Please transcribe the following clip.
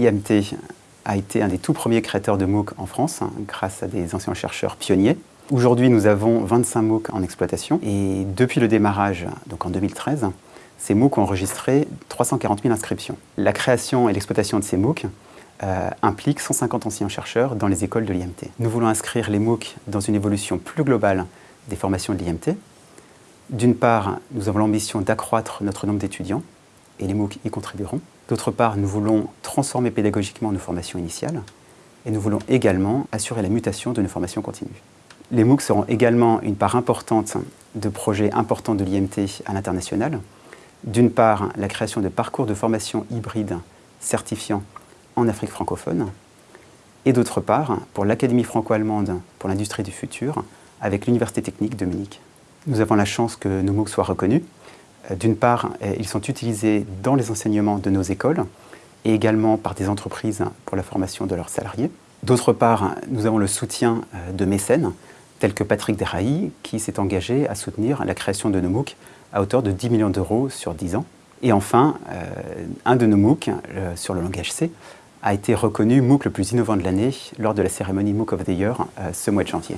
L'IMT a été un des tout premiers créateurs de MOOC en France, hein, grâce à des anciens chercheurs pionniers. Aujourd'hui, nous avons 25 MOOC en exploitation et depuis le démarrage, donc en 2013, ces MOOC ont enregistré 340 000 inscriptions. La création et l'exploitation de ces MOOC euh, implique 150 anciens chercheurs dans les écoles de l'IMT. Nous voulons inscrire les MOOC dans une évolution plus globale des formations de l'IMT. D'une part, nous avons l'ambition d'accroître notre nombre d'étudiants et les MOOC y contribueront. D'autre part, nous voulons transformer pédagogiquement nos formations initiales et nous voulons également assurer la mutation de nos formations continues. Les MOOC seront également une part importante de projets importants de l'IMT à l'international. D'une part, la création de parcours de formation hybride certifiants en Afrique francophone, et d'autre part, pour l'Académie franco-allemande pour l'industrie du futur, avec l'Université technique de Munich. Nous avons la chance que nos MOOC soient reconnus. Euh, d'une part, euh, ils sont utilisés dans les enseignements de nos écoles et également par des entreprises pour la formation de leurs salariés. D'autre part, nous avons le soutien euh, de mécènes, tels que Patrick Derailly, qui s'est engagé à soutenir la création de nos MOOC à hauteur de 10 millions d'euros sur 10 ans. Et enfin, un de nos MOOC, sur le langage C, a été reconnu MOOC le plus innovant de l'année lors de la cérémonie MOOC of the Year ce mois de janvier.